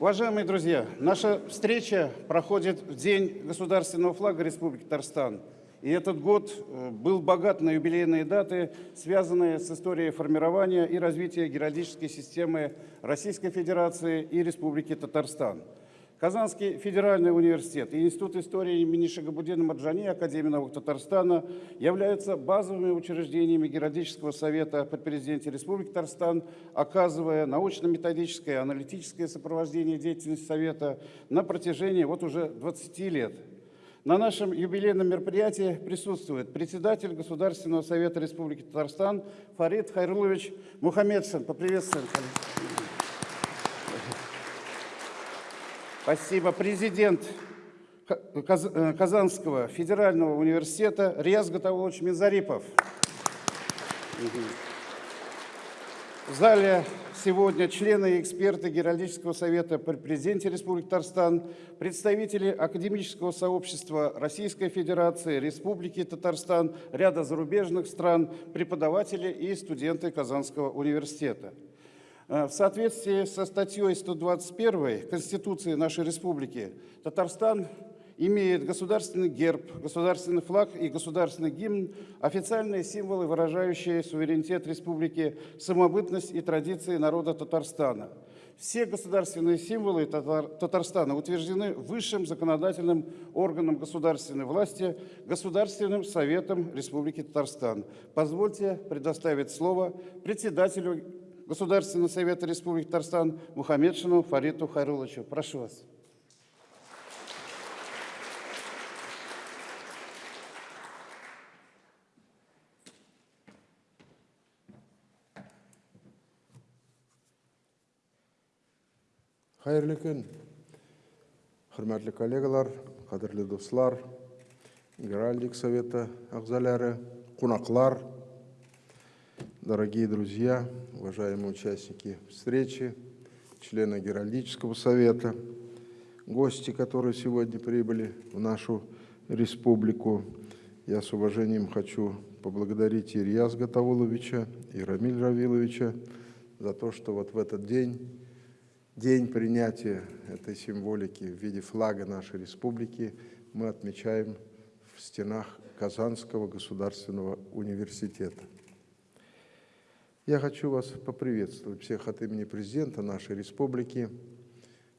Уважаемые друзья, наша встреча проходит в День государственного флага Республики Татарстан. И этот год э, был богат на юбилейные даты, связанные с историей формирования и развития геральдической системы Российской Федерации и Республики Татарстан. Казанский федеральный университет и Институт истории имени Шагабудина Марджани Академии наук Татарстана являются базовыми учреждениями Геральдического совета при президенте Республики Татарстан, оказывая научно-методическое и аналитическое сопровождение деятельности Совета на протяжении вот уже 20 лет. На нашем юбилейном мероприятии присутствует председатель Государственного совета Республики Татарстан Фарид Хайрулович Мухаммедшин. Поприветствуем, Спасибо. Президент э, Казанского федерального университета Риаз Мизарипов. В зале сегодня члены и эксперты Геральдического совета при президенте Республики Татарстан, представители академического сообщества Российской Федерации, Республики Татарстан, ряда зарубежных стран, преподаватели и студенты Казанского университета. Э, в соответствии со статьей 121 Конституции нашей республики Татарстан имеет государственный герб, государственный флаг и государственный гимн, официальные символы, выражающие суверенитет республики, самобытность и традиции народа Татарстана. Все государственные символы Татарстана утверждены высшим законодательным органом государственной власти, Государственным Советом Республики Татарстан. Позвольте предоставить слово председателю Государственного совета Республики Татарстан Мухаммедшину Фариту Хайруловичу. Прошу вас. қайырлы күн құрметті коллегалар қадірлі достар геральдик советі ағзалары қонақлар дорогие друзья уважаемые участники встречи, члены Геральдического совета, гости, которые сегодня прибыли в нашу республику. Я с уважением хочу поблагодарить Ильяс Гатауловича и Рамиль Равиловича за то, что вот в этот день, день принятия этой символики в виде флага нашей республики, мы отмечаем в стенах Казанского государственного университета. Я хочу вас поприветствовать всех от имени президента нашей республики,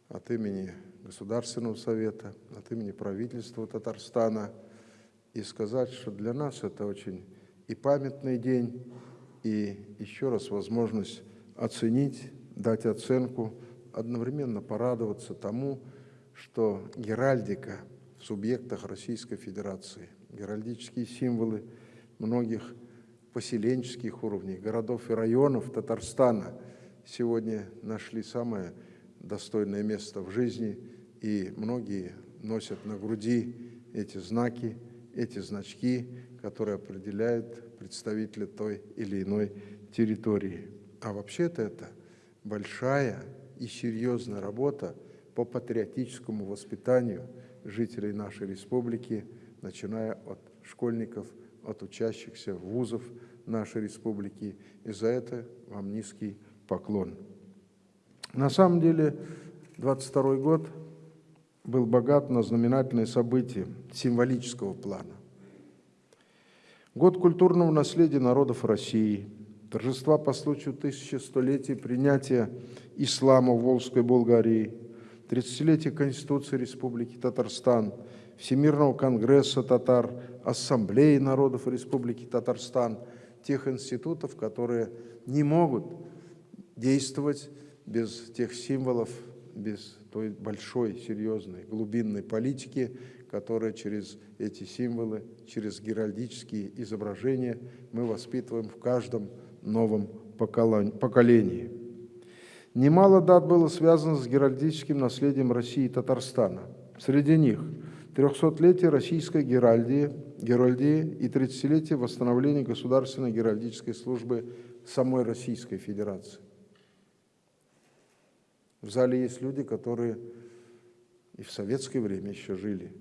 от имени Государственного совета, от имени правительства Татарстана и сказать, что для нас это очень и памятный день, и еще раз возможность оценить, дать оценку, одновременно порадоваться тому, что геральдика в субъектах Российской Федерации, геральдические символы многих поселенческих уровней, городов и районов Татарстана сегодня нашли самое достойное место в жизни, и многие носят на груди эти знаки, эти значки, которые определяют представителя той или иной территории. А вообще-то это большая и серьезная работа по патриотическому воспитанию жителей нашей республики, начиная от школьников – от учащихся вузов нашей республики. И за это вам низкий поклон. На самом деле, 22 год был богат на знаменательные события символического плана. Год культурного наследия народов России, торжества по случаю 1100-летия принятия ислама в Волжской Болгарии, 30-летие Конституции Республики Татарстан – Всемирного конгресса татар, Ассамблеи народов Республики Татарстан, тех институтов, которые не могут действовать без тех символов, без той большой, серьезной, глубинной политики, которая через эти символы, через геральдические изображения мы воспитываем в каждом новом поколении. Немало дат было связано с геральдическим наследием России и Татарстана. Среди них – 300-летие российской геральдии, геральдии и 30-летие восстановления государственной геральдической службы самой Российской Федерации. В зале есть люди, которые и в советское время еще жили,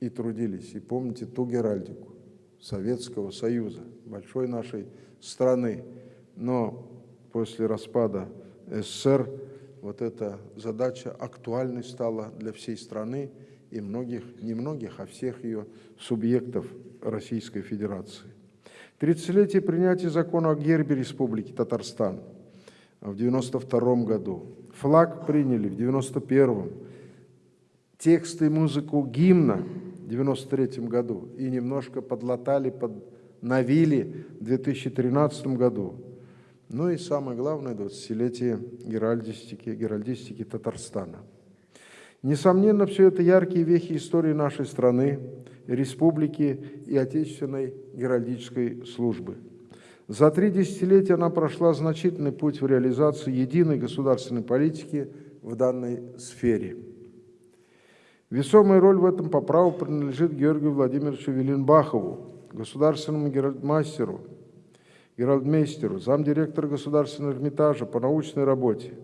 и трудились. И помните ту геральдику Советского Союза, большой нашей страны. Но после распада СССР вот эта задача актуальной стала для всей страны и многих, не многих, а всех ее субъектов Российской Федерации. 30-летие принятия закона о гербе Республики Татарстан в 92 году. Флаг приняли в 91 Тексты и музыку гимна в 93 году и немножко подлатали, подновили в 2013 году. Ну и самое главное, 20-летие геральдистики, геральдистики Татарстана. Несомненно, все это яркие вехи истории нашей страны, республики и отечественной геральдической службы. За три десятилетия она прошла значительный путь в реализации единой государственной политики в данной сфере. Весомая роль в этом по праву принадлежит Георгию Владимировичу Веленбахову, государственному геральдмастеру, геральдмейстеру, замдиректора Государственного Эрмитажа по научной работе,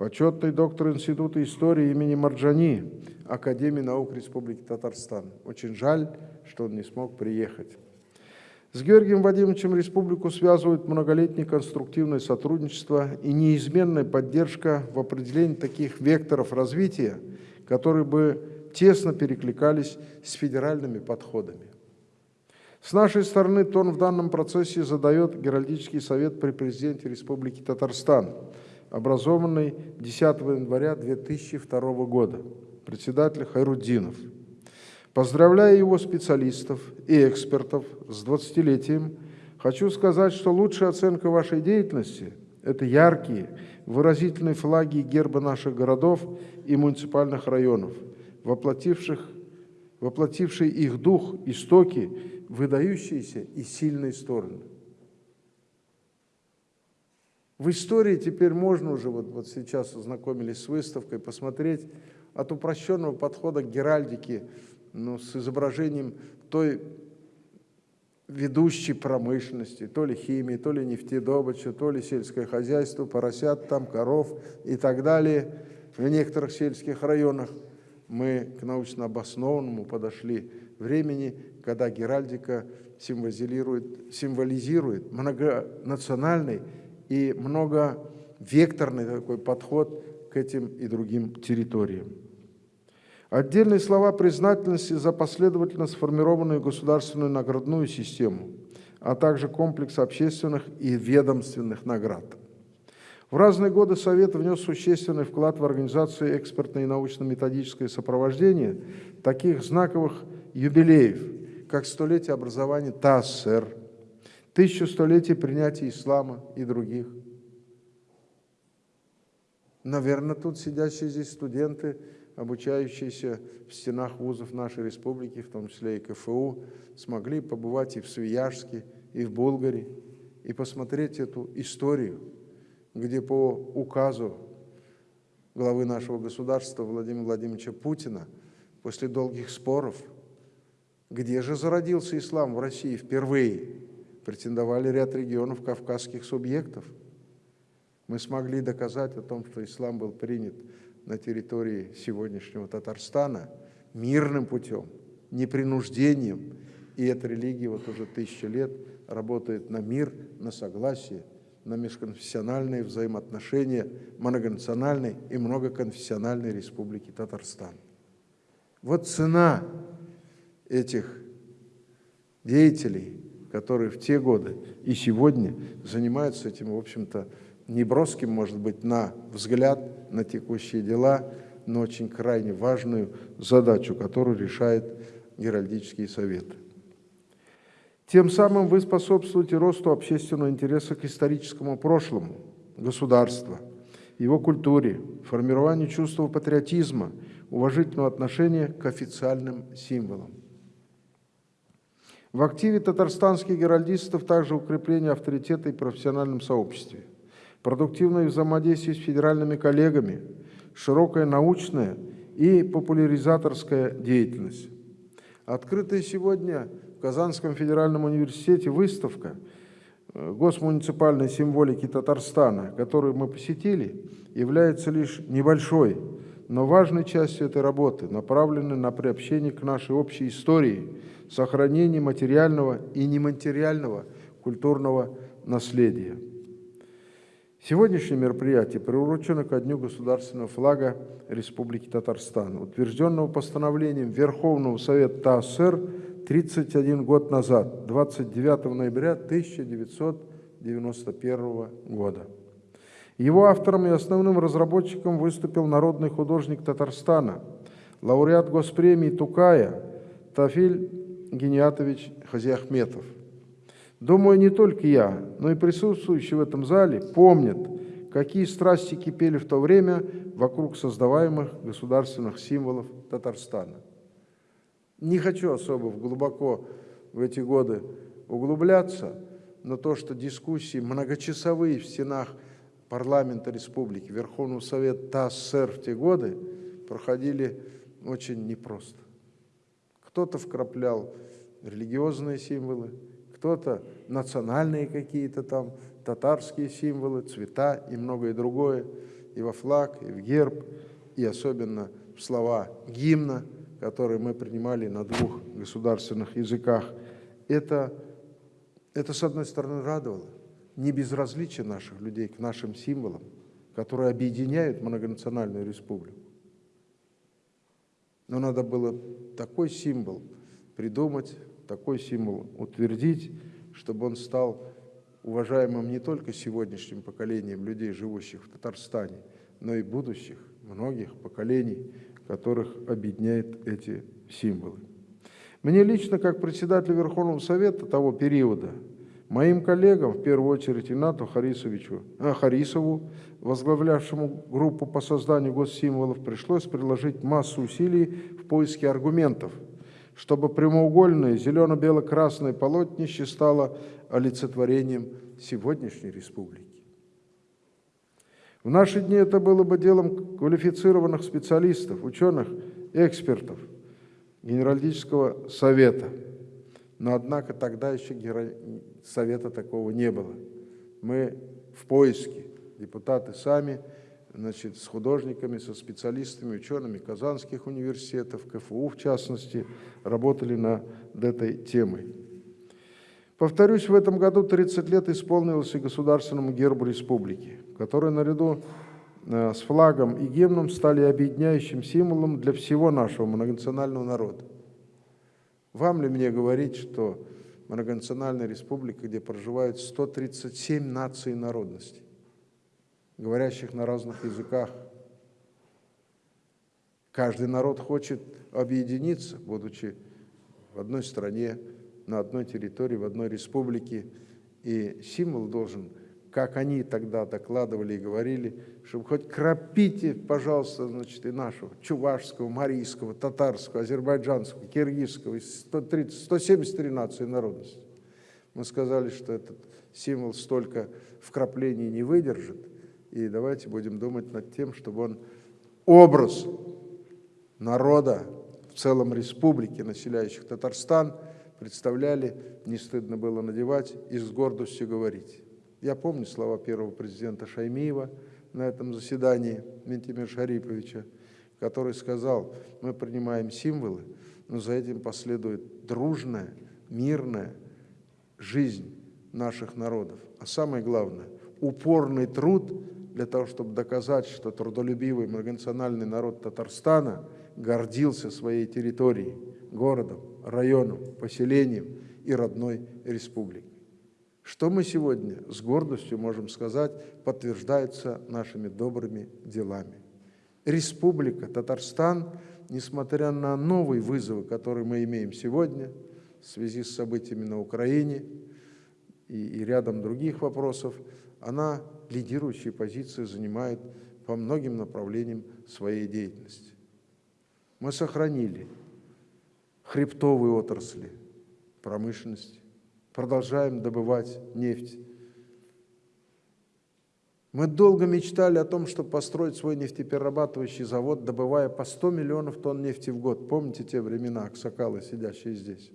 почетный доктор Института истории имени Марджани, Академии наук Республики Татарстан. Очень жаль, что он не смог приехать. С Георгием Вадимовичем республику связывает многолетнее конструктивное сотрудничество и неизменная поддержка в определении таких векторов развития, которые бы тесно перекликались с федеральными подходами. С нашей стороны тон в данном процессе задает Геральдический совет при президенте Республики Татарстан, образованный 10 января 2002 года, председатель Хайруддинов. Поздравляя его специалистов и экспертов с 20-летием, хочу сказать, что лучшая оценка вашей деятельности – это яркие, выразительные флаги и гербы наших городов и муниципальных районов, воплотивших, воплотившие их дух, истоки выдающиеся и сильные стороны. В истории теперь можно уже, вот, вот сейчас ознакомились с выставкой, посмотреть от упрощенного подхода к геральдике, ну, с изображением той ведущей промышленности, то ли химии, то ли нефтедобыча, то ли сельское хозяйство, поросят там, коров и так далее. В некоторых сельских районах мы к научно обоснованному подошли времени, когда геральдика символизирует, символизирует многонациональный и многовекторный такой подход к этим и другим территориям. Отдельные слова признательности за последовательно сформированную государственную наградную систему, а также комплекс общественных и ведомственных наград. В разные годы Совет внес существенный вклад в организацию экспертное и научно-методическое сопровождение таких знаковых юбилеев, как столетие образования ТАССР, тысячу столетий принятия ислама и других. Наверное, тут сидящие здесь студенты, обучающиеся в стенах вузов нашей республики, в том числе и КФУ, смогли побывать и в Свияжске, и в Болгаре, и посмотреть эту историю, где по указу главы нашего государства Владимира Владимировича Путина после долгих споров – где же зародился ислам в России впервые? Претендовали ряд регионов кавказских субъектов. Мы смогли доказать о том, что ислам был принят на территории сегодняшнего Татарстана мирным путем, непринуждением. И эта религия вот уже тысячи лет работает на мир, на согласие, на межконфессиональные взаимоотношения многонациональной и многоконфессиональной республики Татарстан. Вот цена этих деятелей, которые в те годы и сегодня занимаются этим, в общем-то, неброским, может быть, на взгляд на текущие дела, но очень крайне важную задачу, которую решает Геральдический совет. Тем самым вы способствуете росту общественного интереса к историческому прошлому государства, его культуре, формированию чувства патриотизма, уважительного отношения к официальным символам. В активе татарстанских геральдистов также укрепление авторитета и профессиональном сообществе, продуктивное взаимодействие с федеральными коллегами, широкая научная и популяризаторская деятельность. Открытая сегодня в Казанском федеральном университете выставка э, госмуниципальной символики Татарстана, которую мы посетили, является лишь небольшой, но важной частью этой работы, направленной на приобщение к нашей общей истории – сохранение материального и нематериального культурного наследия. Сегодняшнее мероприятие приурочено ко Дню государственного флага Республики Татарстан, утвержденного постановлением Верховного Совета ТАССР 31 год назад, 29 ноября 1991 года. Его автором и основным разработчиком выступил народный художник Татарстана, лауреат Госпремии Тукая Тафиль Гениатович Хазиахметов. Думаю, не только я, но и присутствующие в этом зале помнят, какие страсти кипели в то время вокруг создаваемых государственных символов Татарстана. Не хочу особо глубоко в эти годы углубляться, но то, что дискуссии многочасовые в стенах парламента республики, Верховного Совета ТАССР в те годы проходили очень непросто. Кто-то вкраплял религиозные символы, кто-то национальные какие-то там, татарские символы, цвета и многое другое, и во флаг, и в герб, и особенно в слова гимна, которые мы принимали на двух государственных языках. Это, это с одной стороны, радовало. Не безразличие наших людей к нашим символам, которые объединяют многонациональную республику. Но надо было такой символ придумать, такой символ утвердить, чтобы он стал уважаемым не только сегодняшним поколением людей, живущих в Татарстане, но и будущих, многих поколений, которых объединяют эти символы. Мне лично, как председателю Верховного Совета того периода, моим коллегам, в первую очередь Инату Харисовичу, а, Харисову, возглавлявшему группу по созданию госсимволов, пришлось приложить массу усилий в поиске аргументов – чтобы прямоугольное зелено-бело-красное полотнище стало олицетворением сегодняшней республики. В наши дни это было бы делом квалифицированных специалистов, ученых, экспертов, Генералитического совета. Но, однако, тогда еще совета такого не было. Мы в поиске, депутаты сами – значит, с художниками, со специалистами, учеными казанских университетов, КФУ в частности, работали над этой темой. Повторюсь, в этом году 30 лет исполнилось и государственному гербу республики, который наряду э, с флагом и гимном стали объединяющим символом для всего нашего многонационального народа. Вам ли мне говорить, что многонациональная республика, где проживают 137 наций и народностей, говорящих на разных языках. Каждый народ хочет объединиться, будучи в одной стране, на одной территории, в одной республике. И символ должен, как они тогда докладывали и говорили, чтобы хоть крапите, пожалуйста, значит, и нашего, чувашского, марийского, татарского, азербайджанского, киргизского, 130, 173 нации народности. Мы сказали, что этот символ столько вкраплений не выдержит, и давайте будем думать над тем, чтобы он образ народа в целом республики, населяющих Татарстан, представляли, не стыдно было надевать и с гордостью говорить. Я помню слова первого президента Шаймиева на этом заседании Ментимир Шариповича, который сказал, мы принимаем символы, но за этим последует дружная, мирная жизнь наших народов. А самое главное, упорный труд для того, чтобы доказать, что трудолюбивый многонациональный народ Татарстана гордился своей территорией, городом, районом, поселением и родной республикой. Что мы сегодня с гордостью можем сказать, подтверждается нашими добрыми делами. Республика Татарстан, несмотря на новые вызовы, которые мы имеем сегодня в связи с событиями на Украине и, и рядом других вопросов, она лидирующие позиции занимает по многим направлениям своей деятельности. Мы сохранили хребтовые отрасли промышленности, продолжаем добывать нефть. Мы долго мечтали о том, чтобы построить свой нефтеперерабатывающий завод, добывая по 100 миллионов тонн нефти в год. Помните те времена, аксакалы, сидящие здесь?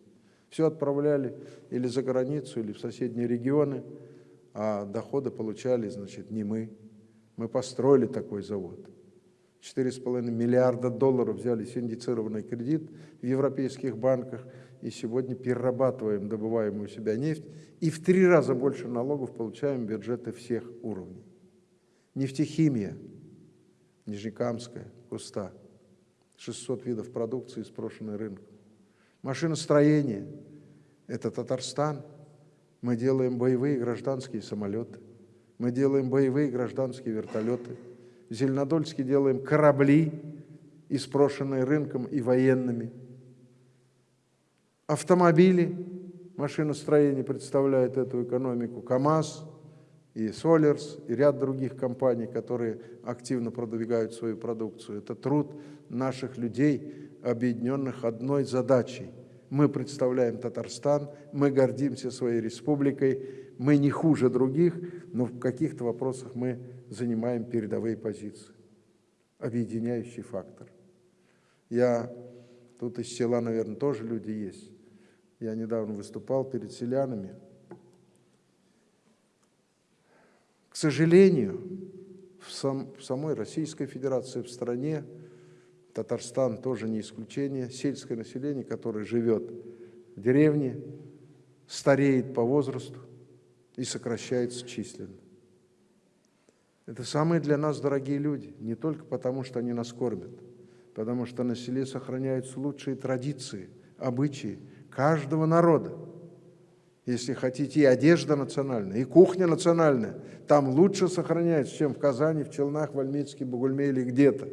Все отправляли или за границу, или в соседние регионы – а доходы получали, значит, не мы. Мы построили такой завод. 4,5 миллиарда долларов взяли синдицированный кредит в европейских банках, и сегодня перерабатываем добываемую себя нефть, и в три раза больше налогов получаем бюджеты всех уровней. Нефтехимия, Нижнекамская, Куста. 600 видов продукции, спрошенной рынком. Машиностроение – это Татарстан. Мы делаем боевые гражданские самолеты. Мы делаем боевые гражданские вертолеты. В Зеленодольске делаем корабли, испрошенные рынком и военными. Автомобили, машиностроение представляет эту экономику. КАМАЗ и Солерс, и ряд других компаний, которые активно продвигают свою продукцию. Это труд наших людей, объединенных одной задачей. Мы представляем Татарстан, мы гордимся своей республикой, мы не хуже других, но в каких-то вопросах мы занимаем передовые позиции. Объединяющий фактор. Я, тут из села, наверное, тоже люди есть. Я недавно выступал перед селянами. К сожалению, в, сам, в самой Российской Федерации, в стране, Татарстан тоже не исключение, сельское население, которое живет в деревне, стареет по возрасту и сокращается численно. Это самые для нас дорогие люди, не только потому, что они нас кормят, потому что на селе сохраняются лучшие традиции, обычаи каждого народа. Если хотите, и одежда национальная, и кухня национальная, там лучше сохраняется, чем в Казани, в Челнах, в Альмитске, Бугульме или где-то.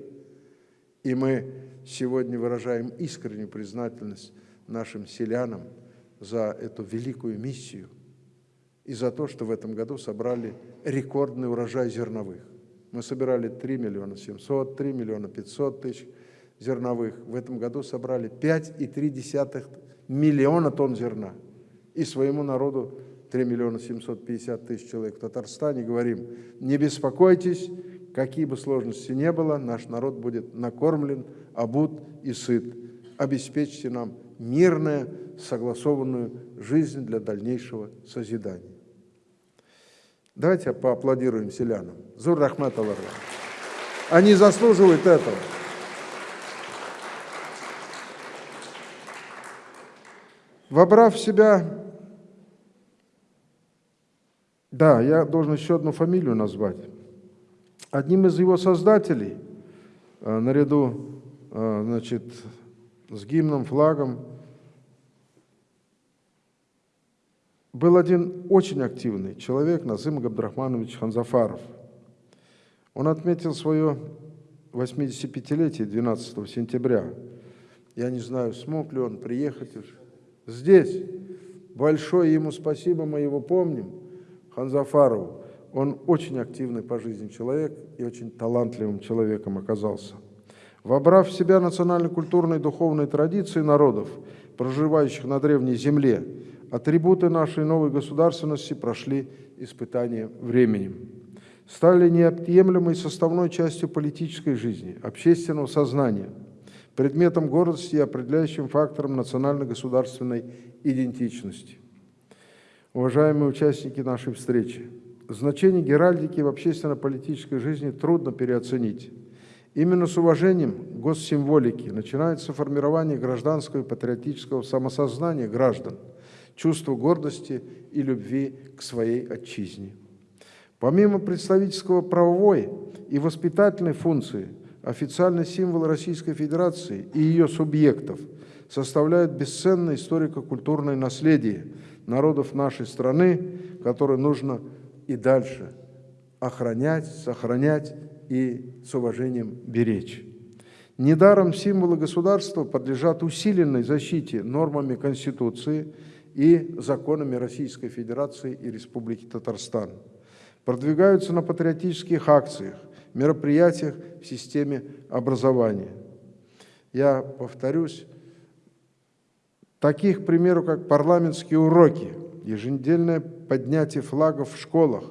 И мы сегодня выражаем искреннюю признательность нашим селянам за эту великую миссию и за то, что в этом году собрали рекордный урожай зерновых. Мы собирали 3 миллиона 700, 3 миллиона 500 тысяч зерновых. В этом году собрали 5,3 миллиона тонн зерна. И своему народу 3 миллиона 750 тысяч человек в Татарстане говорим, не беспокойтесь, какие бы сложности не было, наш народ будет накормлен, обут и сыт. Обеспечьте нам мирную, согласованную жизнь для дальнейшего созидания. Давайте поаплодируем селянам. Зур Рахмат Они заслуживают этого. Вобрав в себя... Да, я должен еще одну фамилию назвать. Одним из его создателей, э, наряду э, значит, с гимном, флагом, был один очень активный человек, Назым Габдрахманович Ханзафаров. Он отметил свое 85-летие 12 сентября. Я не знаю, смог ли он приехать уже. Здесь. Большое ему спасибо, мы его помним, Ханзафарову. Он очень активный по жизни человек и очень талантливым человеком оказался. Вобрав в себя национально-культурные и духовные традиции народов, проживающих на древней земле, атрибуты нашей новой государственности прошли испытания временем. Стали неотъемлемой составной частью политической жизни, общественного сознания, предметом гордости и определяющим фактором национально-государственной идентичности. Уважаемые участники нашей встречи, Значение геральдики в общественно-политической жизни трудно переоценить. Именно с уважением госсимволики начинается формирование гражданского и патриотического самосознания граждан, чувства гордости и любви к своей отчизне. Помимо представительского правовой и воспитательной функции, официальный символ Российской Федерации и ее субъектов составляют бесценное историко-культурное наследие народов нашей страны, которое нужно и дальше охранять, сохранять и с уважением беречь. Недаром символы государства подлежат усиленной защите нормами Конституции и законами Российской Федерации и Республики Татарстан. Продвигаются на патриотических акциях, мероприятиях в системе образования. Я повторюсь, таких, к примеру, как парламентские уроки – еженедельное поднятие флагов в школах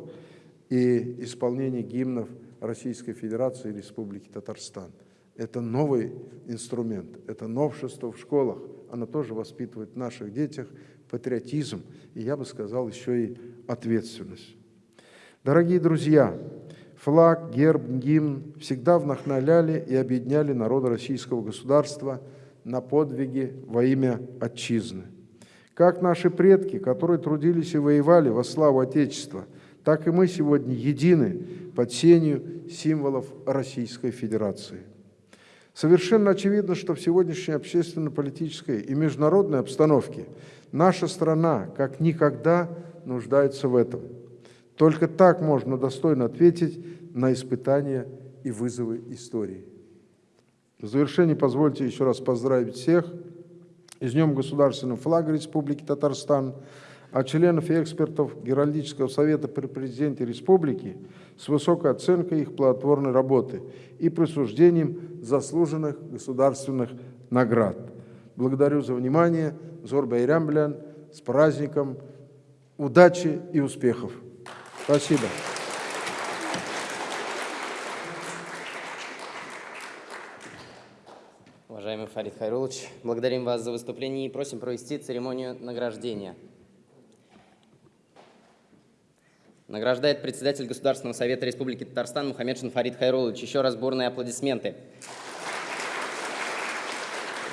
и исполнение гимнов Российской Федерации и Республики Татарстан. Это новый инструмент, это новшество в школах. Оно тоже воспитывает в наших детях патриотизм и, я бы сказал, еще и ответственность. Дорогие друзья, флаг, герб, гимн всегда вдохновляли и объединяли народы российского государства на подвиги во имя Отчизны. Как наши предки, которые трудились и воевали во славу Отечества, так и мы сегодня едины под сенью символов Российской Федерации. Совершенно очевидно, что в сегодняшней общественно-политической и международной обстановке наша страна как никогда нуждается в этом. Только так можно достойно ответить на испытания и вызовы истории. В завершение позвольте еще раз поздравить всех с Днем Государственного флага Республики Татарстан, а членов и экспертов Геральдического совета при президенте республики с высокой оценкой их плодотворной работы и присуждением заслуженных государственных наград. Благодарю за внимание. Зор Байрам, с праздником, удачи и успехов. Спасибо. Уважаемый Фарид Хайрулович, благодарим вас за выступление и просим провести церемонию награждения. Награждает председатель Государственного совета Республики Татарстан Мухаммедшин Фарид Хайрулович. Еще раз бурные аплодисменты.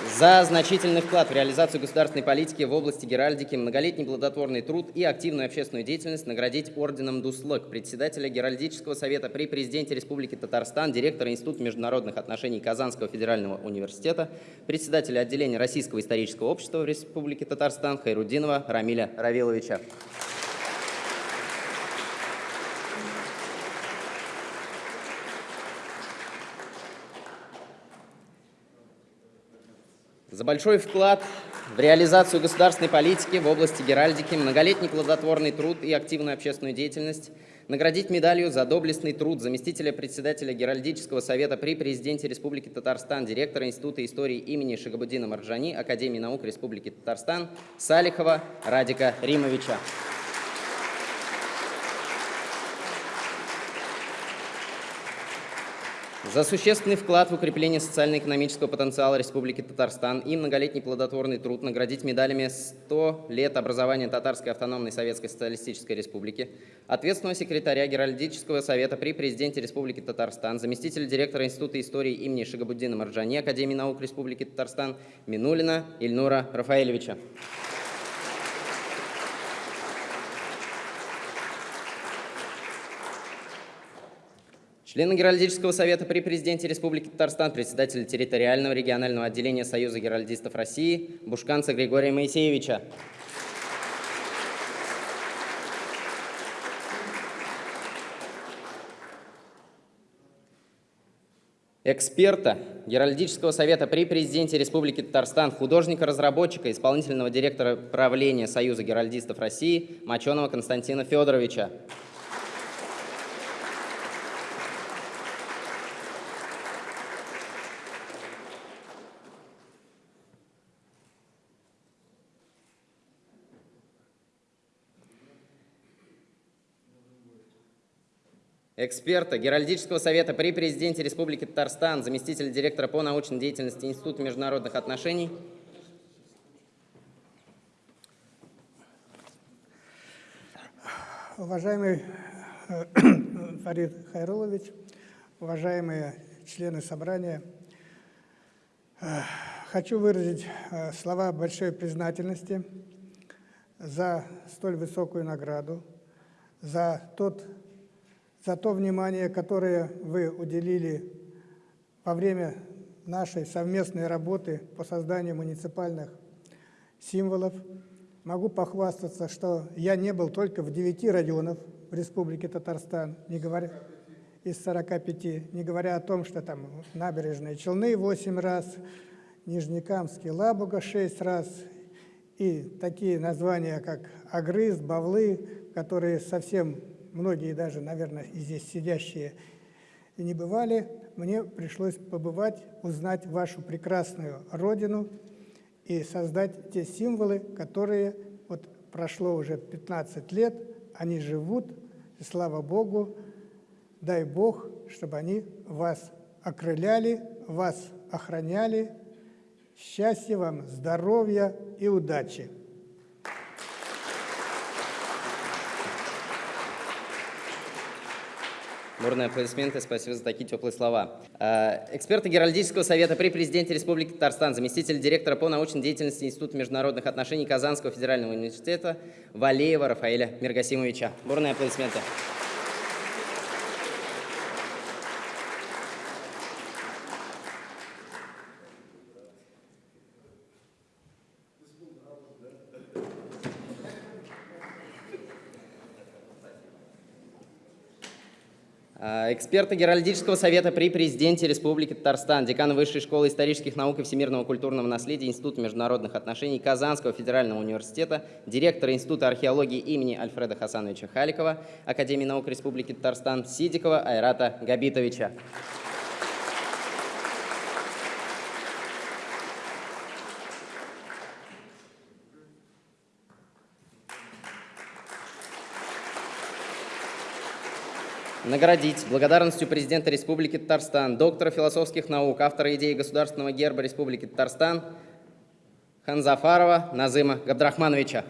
За значительный вклад в реализацию государственной политики в области геральдики, многолетний плодотворный труд и активную общественную деятельность наградить орденом Дуслык председателя Геральдического совета при президенте Республики Татарстан, директора Института международных отношений Казанского федерального университета, председателя отделения Российского исторического общества в Республике Татарстан Хайрудинова Рамиля Равиловича. За большой вклад в реализацию государственной политики в области геральдики, многолетний плодотворный труд и активную общественную деятельность наградить медалью за доблестный труд заместителя председателя Геральдического совета при президенте Республики Татарстан, директора Института истории имени Шагабудина Марджани, Академии наук Республики Татарстан Салихова Радика Римовича. За существенный вклад в укрепление социально-экономического потенциала Республики Татарстан и многолетний плодотворный труд наградить медалями «100 лет образования Татарской автономной Советской Социалистической Республики», ответственного секретаря Геральдического совета при президенте Республики Татарстан, заместителя директора Института истории имени Шагабуддина Марджани Академии наук Республики Татарстан Минулина Ильнура Рафаэльевича. Члены Геральдического совета при президенте Республики Татарстан, председатель территориального регионального отделения Союза геральдистов России Бушканца Григория Моисеевича. Эксперта Геральдического совета при президенте Республики Татарстан, художника-разработчика, исполнительного директора правления Союза геральдистов России Моченого Константина Федоровича. Эксперта Геральдического совета при президенте Республики Татарстан, заместитель директора по научной деятельности Института международных отношений. Уважаемый э, Фарид Хайрулович, уважаемые члены собрания, э, хочу выразить э, слова большой признательности за столь высокую награду, за тот за то внимание, которое вы уделили во время нашей совместной работы по созданию муниципальных символов. Могу похвастаться, что я не был только в 9 районах в Республике Татарстан, не говоря из 45, не говоря о том, что там набережные Челны 8 раз, Нижнекамский Лабуга 6 раз, и такие названия, как Агрыз, Бавлы, которые совсем многие даже, наверное, и здесь сидящие не бывали, мне пришлось побывать, узнать вашу прекрасную родину и создать те символы, которые вот прошло уже 15 лет, они живут, и слава Богу, дай Бог, чтобы они вас окрыляли, вас охраняли. Счастья вам, здоровья и удачи! Бурные аплодисменты, спасибо за такие теплые слова. Э, эксперты Геральдического совета при президенте Республики Татарстан, заместитель директора по научной деятельности Института международных отношений Казанского федерального университета Валеева Рафаэля Миргасимовича. Бурные аплодисменты. А, Эксперты Геральдического совета при президенте Республики Татарстан, декан Высшей школы исторических наук и всемирного культурного наследия Института международных отношений Казанского федерального университета, директор Института археологии имени Альфреда Хасановича Халикова, Академии наук Республики Татарстан Сидикова Айрата Габитовича. Наградить благодарностью президента Республики Татарстан, доктора философских наук, автора идеи государственного герба Республики Татарстан Ханзафарова Назыма Габдрахмановича.